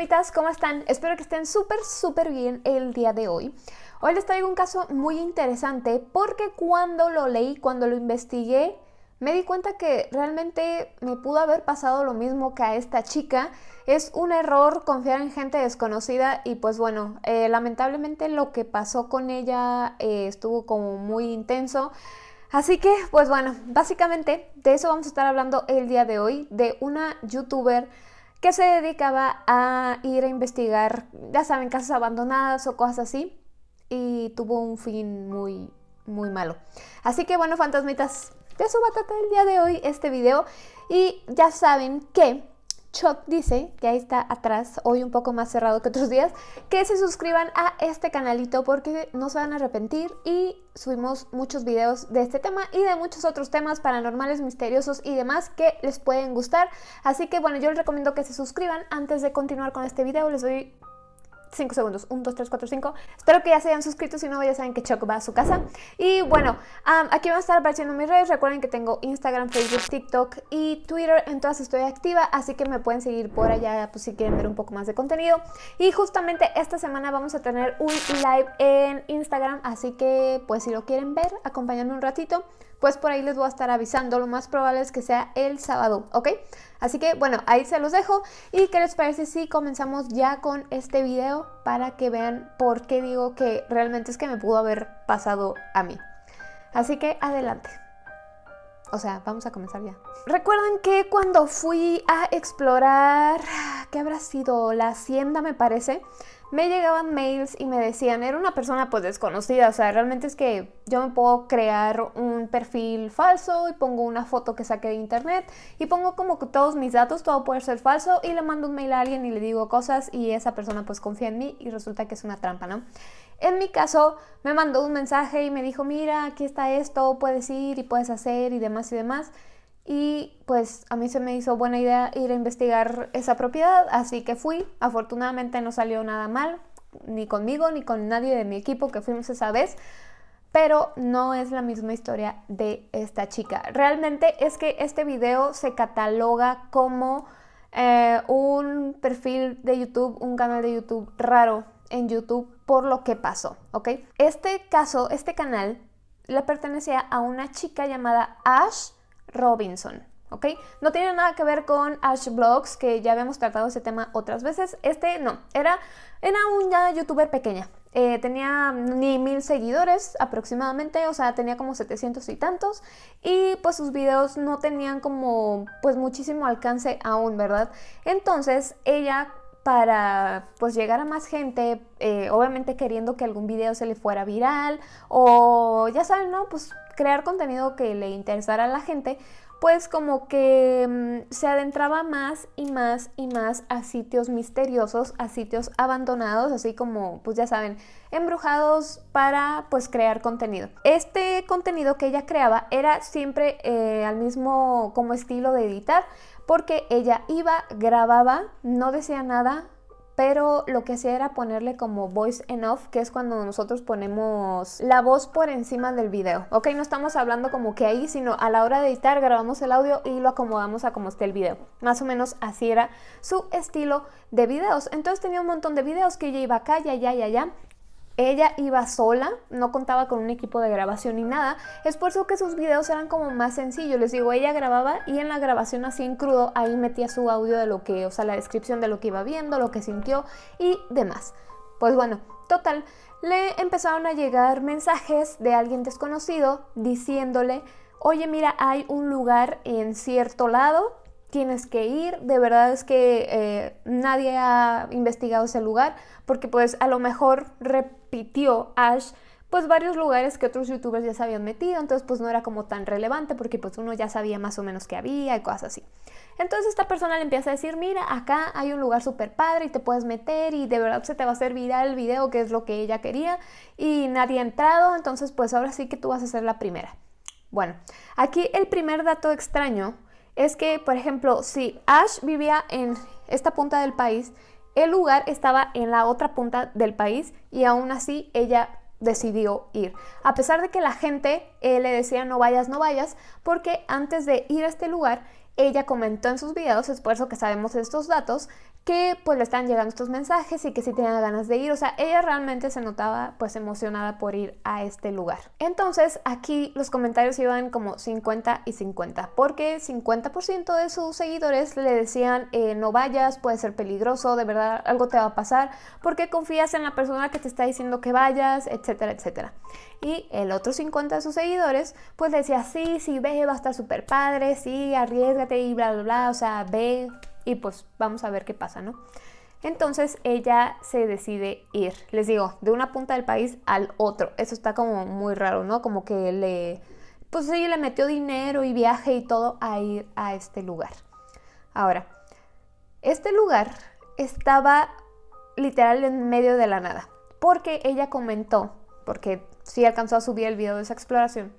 fantasmitas, ¿cómo están? Espero que estén súper, súper bien el día de hoy. Hoy les traigo un caso muy interesante porque cuando lo leí, cuando lo investigué, me di cuenta que realmente me pudo haber pasado lo mismo que a esta chica. Es un error confiar en gente desconocida y pues bueno, eh, lamentablemente lo que pasó con ella eh, estuvo como muy intenso. Así que, pues bueno, básicamente de eso vamos a estar hablando el día de hoy, de una youtuber que se dedicaba a ir a investigar, ya saben, casas abandonadas o cosas así, y tuvo un fin muy, muy malo. Así que bueno, fantasmitas, de eso va a tratar el día de hoy este video, y ya saben que Chuck dice, que ahí está atrás, hoy un poco más cerrado que otros días, que se suscriban a este canalito porque no se van a arrepentir y subimos muchos videos de este tema y de muchos otros temas paranormales, misteriosos y demás que les pueden gustar. Así que bueno, yo les recomiendo que se suscriban. Antes de continuar con este video les doy 5 segundos. 1, 2, 3, 4, 5. Espero que ya se hayan suscrito, si no ya saben que Choc va a su casa. Y bueno, aquí van a estar apareciendo mis redes. Recuerden que tengo Instagram, Facebook, TikTok y Twitter. En todas estoy activa, así que me pueden seguir por allá pues, si quieren ver un poco más de contenido. Y justamente esta semana vamos a tener un live en Instagram, así que pues si lo quieren ver, acompáñenme un ratito pues por ahí les voy a estar avisando. Lo más probable es que sea el sábado, ¿ok? Así que bueno, ahí se los dejo. ¿Y qué les parece si comenzamos ya con este video para que vean por qué digo que realmente es que me pudo haber pasado a mí? Así que adelante. O sea, vamos a comenzar ya. Recuerdan que cuando fui a explorar, ¿qué habrá sido? La hacienda me parece me llegaban mails y me decían, era una persona pues desconocida, o sea, realmente es que yo me puedo crear un perfil falso y pongo una foto que saqué de internet y pongo como que todos mis datos, todo puede ser falso y le mando un mail a alguien y le digo cosas y esa persona pues confía en mí y resulta que es una trampa, ¿no? En mi caso me mandó un mensaje y me dijo, mira, aquí está esto, puedes ir y puedes hacer y demás y demás y pues a mí se me hizo buena idea ir a investigar esa propiedad, así que fui. Afortunadamente no salió nada mal, ni conmigo ni con nadie de mi equipo que fuimos esa vez, pero no es la misma historia de esta chica. Realmente es que este video se cataloga como eh, un perfil de YouTube, un canal de YouTube raro en YouTube por lo que pasó. Este caso, este canal, le pertenecía a una chica llamada Ash Robinson. ¿ok? No tiene nada que ver con Ash Blogs, que ya habíamos tratado ese tema otras veces. Este no, era, era una youtuber pequeña. Eh, tenía ni mil seguidores aproximadamente, o sea, tenía como 700 y tantos. Y pues sus videos no tenían como pues muchísimo alcance aún, ¿verdad? Entonces ella para pues llegar a más gente, eh, obviamente queriendo que algún video se le fuera viral o ya saben, ¿no? Pues crear contenido que le interesara a la gente, pues como que mm, se adentraba más y más y más a sitios misteriosos, a sitios abandonados, así como, pues ya saben, embrujados para pues crear contenido. Este contenido que ella creaba era siempre eh, al mismo como estilo de editar, porque ella iba, grababa, no decía nada, pero lo que hacía era ponerle como voice en off, que es cuando nosotros ponemos la voz por encima del video. Ok, no estamos hablando como que ahí, sino a la hora de editar grabamos el audio y lo acomodamos a como esté el video. Más o menos así era su estilo de videos. Entonces tenía un montón de videos que ella iba acá y allá y allá ella iba sola, no contaba con un equipo de grabación ni nada. Es por eso que sus videos eran como más sencillos. Les digo, ella grababa y en la grabación así en crudo, ahí metía su audio de lo que, o sea, la descripción de lo que iba viendo, lo que sintió y demás. Pues bueno, total, le empezaron a llegar mensajes de alguien desconocido diciéndole, oye mira, hay un lugar en cierto lado tienes que ir, de verdad es que eh, nadie ha investigado ese lugar, porque pues a lo mejor repitió Ash pues varios lugares que otros youtubers ya se habían metido, entonces pues no era como tan relevante porque pues uno ya sabía más o menos que había y cosas así. Entonces esta persona le empieza a decir, mira, acá hay un lugar súper padre y te puedes meter y de verdad se te va a hacer viral el video que es lo que ella quería y nadie ha entrado, entonces pues ahora sí que tú vas a ser la primera. Bueno, aquí el primer dato extraño es que, por ejemplo, si Ash vivía en esta punta del país, el lugar estaba en la otra punta del país y aún así ella decidió ir. A pesar de que la gente eh, le decía no vayas, no vayas, porque antes de ir a este lugar, ella comentó en sus videos, es por eso que sabemos estos datos, que pues le estaban llegando estos mensajes y que sí tenía ganas de ir, o sea, ella realmente se notaba pues emocionada por ir a este lugar. Entonces aquí los comentarios iban como 50 y 50, porque 50% de sus seguidores le decían eh, no vayas, puede ser peligroso, de verdad algo te va a pasar, porque confías en la persona que te está diciendo que vayas, etcétera, etcétera. Y el otro 50 de sus seguidores pues decía sí, sí, ve, va a estar súper padre, sí, arriesgate y bla, bla, bla, o sea, ve, y pues vamos a ver qué pasa, ¿no? Entonces ella se decide ir, les digo, de una punta del país al otro. Eso está como muy raro, ¿no? Como que le, pues ella le metió dinero y viaje y todo a ir a este lugar. Ahora, este lugar estaba literal en medio de la nada, porque ella comentó, porque sí alcanzó a subir el video de esa exploración,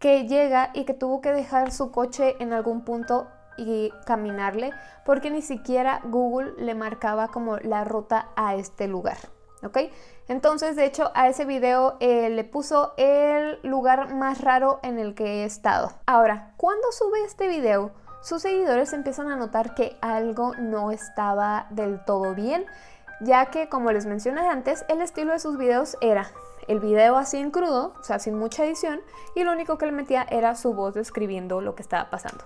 que llega y que tuvo que dejar su coche en algún punto y caminarle porque ni siquiera Google le marcaba como la ruta a este lugar. ¿Ok? Entonces, de hecho, a ese video eh, le puso el lugar más raro en el que he estado. Ahora, cuando sube este video, sus seguidores empiezan a notar que algo no estaba del todo bien, ya que, como les mencioné antes, el estilo de sus videos era el video así en crudo, o sea, sin mucha edición, y lo único que le metía era su voz describiendo lo que estaba pasando.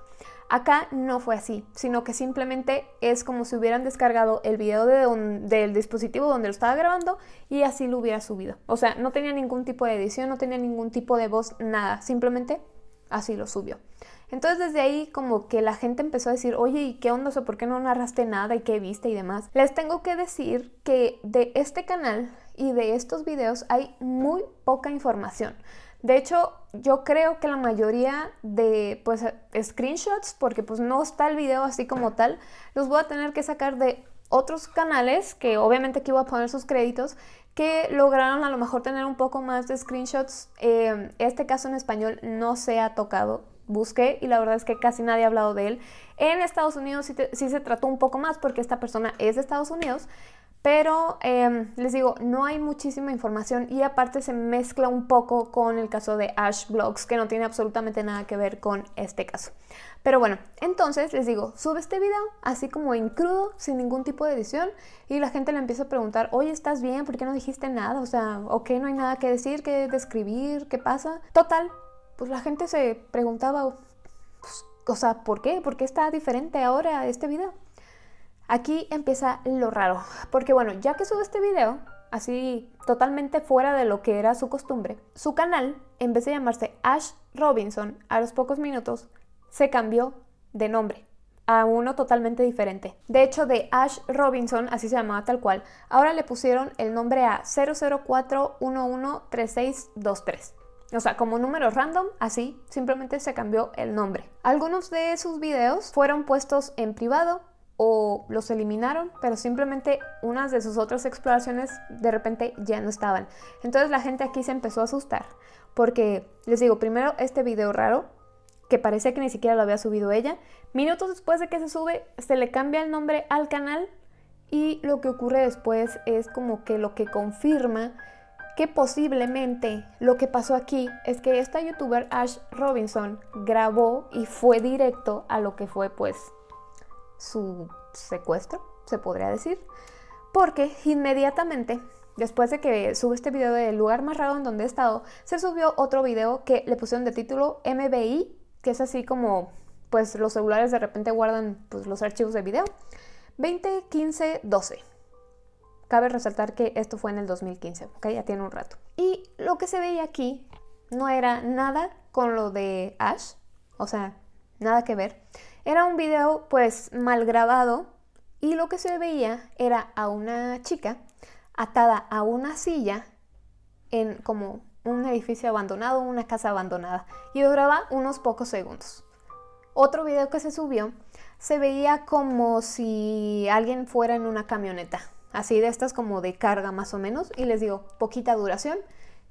Acá no fue así, sino que simplemente es como si hubieran descargado el video del dispositivo donde lo estaba grabando y así lo hubiera subido. O sea, no tenía ningún tipo de edición, no tenía ningún tipo de voz, nada, simplemente así lo subió. Entonces desde ahí como que la gente empezó a decir, oye, ¿y qué onda? ¿Por qué no narraste nada? ¿Y qué viste? Y demás. Les tengo que decir que de este canal y de estos videos hay muy poca información. De hecho, yo creo que la mayoría de pues screenshots, porque pues no está el video así como tal, los voy a tener que sacar de otros canales, que obviamente aquí voy a poner sus créditos, que lograron a lo mejor tener un poco más de screenshots. Eh, este caso en español no se ha tocado, busqué y la verdad es que casi nadie ha hablado de él. En Estados Unidos sí, se trató un poco más porque esta persona es de Estados Unidos, pero em, les digo, no hay muchísima información y aparte se mezcla un poco con el caso de Ash Blogs, que no tiene absolutamente nada que ver con este caso. Pero bueno, entonces les digo, sube este video así como en crudo, sin ningún tipo de edición, y la gente le empieza a preguntar, oye, ¿estás bien? ¿Por qué no dijiste nada? O sea, ok, no hay nada que decir, que describir, ¿qué pasa? Total, pues la gente se preguntaba, pues, o sea, ¿por qué? ¿Por qué está diferente ahora este video? Aquí empieza lo raro, porque bueno, ya que sube este video, así totalmente fuera de lo que era su costumbre, su canal, en vez de llamarse Ash Robinson, a los pocos minutos, se cambió de nombre a uno totalmente diferente. De hecho, de Ash Robinson, así se llamaba tal cual, ahora le pusieron el nombre a 004113623. O sea, como número random, así, simplemente se cambió el nombre. Algunos de sus videos fueron puestos en privado o los eliminaron, pero simplemente unas de sus otras exploraciones de repente ya no estaban. Entonces la gente aquí se empezó a asustar, porque les digo, primero este video raro, que parece que ni siquiera lo había subido ella, minutos después de que se sube, se le cambia el nombre al canal y lo que ocurre después es como que lo que confirma que posiblemente lo que pasó aquí es que esta youtuber Ash Robinson grabó y fue directo a lo que fue pues su secuestro, se podría decir, porque inmediatamente después de que sube este video del lugar más raro en donde he estado, se subió otro video que le pusieron de título MBI, que es así como pues los celulares de repente guardan pues, los archivos de video, 20, 15, 12. Cabe resaltar que esto fue en el 2015, ¿ok? Ya tiene un rato. Y lo que se veía aquí no era nada con lo de Ash, o sea, nada que ver. Era un video pues mal grabado y lo que se veía era a una chica atada a una silla en como un edificio abandonado, una casa abandonada y duraba unos pocos segundos. Otro video que se subió se veía como si alguien fuera en una camioneta, así de estas como de carga más o menos, y les digo, poquita duración,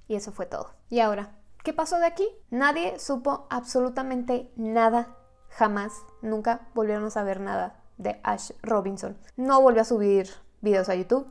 y eso fue todo. Y ahora, ¿qué pasó de aquí? Nadie supo absolutamente nada jamás, nunca volvieron a saber nada de Ash Robinson. No volvió a subir videos a YouTube.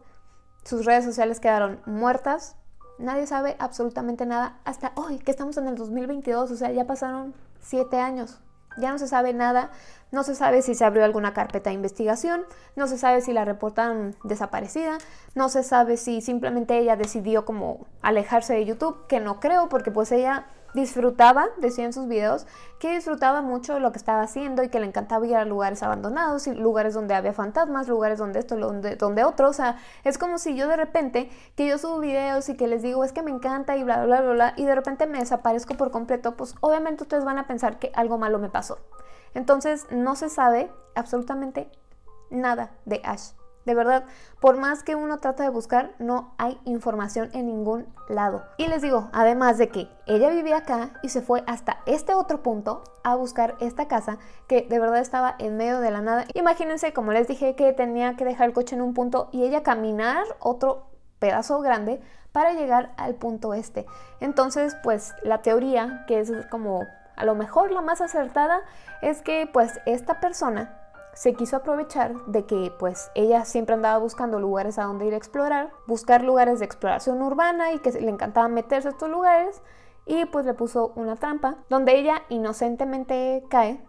Sus redes sociales quedaron muertas. Nadie sabe absolutamente nada hasta hoy, que estamos en el 2022, o sea, ya pasaron siete años. Ya no se sabe nada, no se sabe si se abrió alguna carpeta de investigación, no se sabe si la reportaron desaparecida, no se sabe si simplemente ella decidió como alejarse de YouTube, que no creo porque pues ella disfrutaba, decía en sus videos, que disfrutaba mucho lo que estaba haciendo y que le encantaba ir a lugares abandonados, y lugares donde había fantasmas, lugares donde esto, donde, donde otro, o sea, es como si yo de repente, que yo subo videos y que les digo, es que me encanta y bla, bla, bla, bla, y de repente me desaparezco por completo, pues obviamente ustedes van a pensar que algo malo me pasó. Entonces no se sabe absolutamente nada de Ash. De verdad, por más que uno trata de buscar, no hay información en ningún lado. Y les digo, además de que ella vivía acá y se fue hasta este otro punto a buscar esta casa que de verdad estaba en medio de la nada. Imagínense, como les dije, que tenía que dejar el coche en un punto y ella caminar otro pedazo grande para llegar al punto este. Entonces, pues la teoría, que es como a lo mejor la más acertada, es que pues esta persona se quiso aprovechar de que pues ella siempre andaba buscando lugares a donde ir a explorar, buscar lugares de exploración urbana y que le encantaba meterse a estos lugares y pues le puso una trampa donde ella inocentemente cae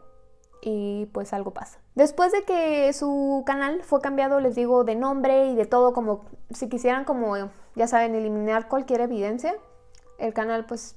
y pues algo pasa. Después de que su canal fue cambiado, les digo, de nombre y de todo, como si quisieran como, ya saben, eliminar cualquier evidencia, el canal pues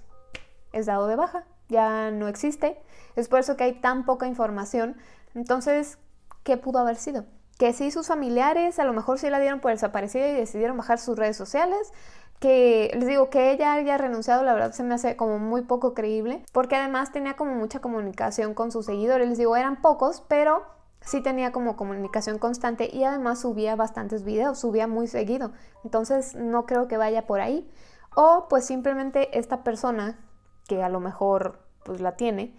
es dado de baja, ya no existe. Es por eso que hay tan poca información. Entonces, qué pudo haber sido. Que si sus familiares a lo mejor sí la dieron por desaparecida y decidieron bajar sus redes sociales. Que les digo que ella haya renunciado, la verdad se me hace como muy poco creíble. Porque además tenía como mucha comunicación con sus seguidores. Les digo, eran pocos, pero sí tenía como comunicación constante y además subía bastantes videos, subía muy seguido. Entonces no creo que vaya por ahí. O pues simplemente esta persona que a lo mejor pues la tiene,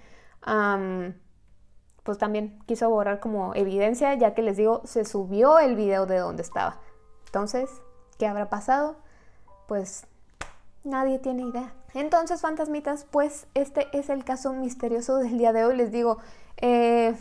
pues también quiso borrar como evidencia, ya que les digo, se subió el video de donde estaba. Entonces, ¿qué habrá pasado? Pues nadie tiene idea. Entonces, fantasmitas, pues este es el caso misterioso del día de hoy. Les digo, eh,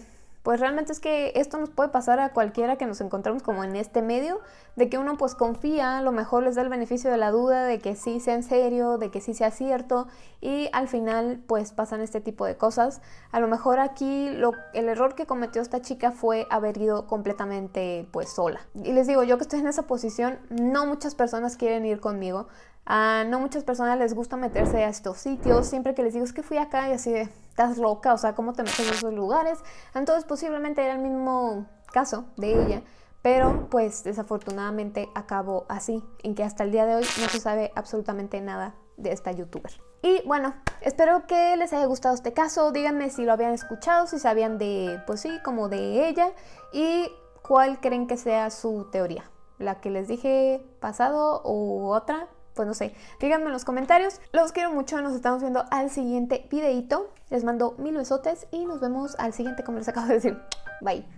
pues realmente es que esto nos puede pasar a cualquiera que nos encontramos como en este medio, de que uno pues confía, a lo mejor les da el beneficio de la duda de que sí sea en serio, de que sí sea cierto y al final pues pasan este tipo de cosas. A lo mejor aquí lo, el error que cometió esta chica fue haber ido completamente pues sola. Y les digo, yo que estoy en esa posición, no muchas personas quieren ir conmigo, a no muchas personas les gusta meterse a estos sitios. Siempre que les digo es que fui acá y así de, estás loca, o sea, ¿cómo te metes en esos lugares? Entonces posiblemente era el mismo caso de ella. Pero pues desafortunadamente acabó así, en que hasta el día de hoy no se sabe absolutamente nada de esta youtuber. Y bueno, espero que les haya gustado este caso, díganme si lo habían escuchado, si sabían de, pues sí, como de ella y cuál creen que sea su teoría, la que les dije pasado u otra, pues no sé, díganme en los comentarios. Los quiero mucho, nos estamos viendo al siguiente videito. Les mando mil besotes y nos vemos al siguiente, como les acabo de decir. Bye.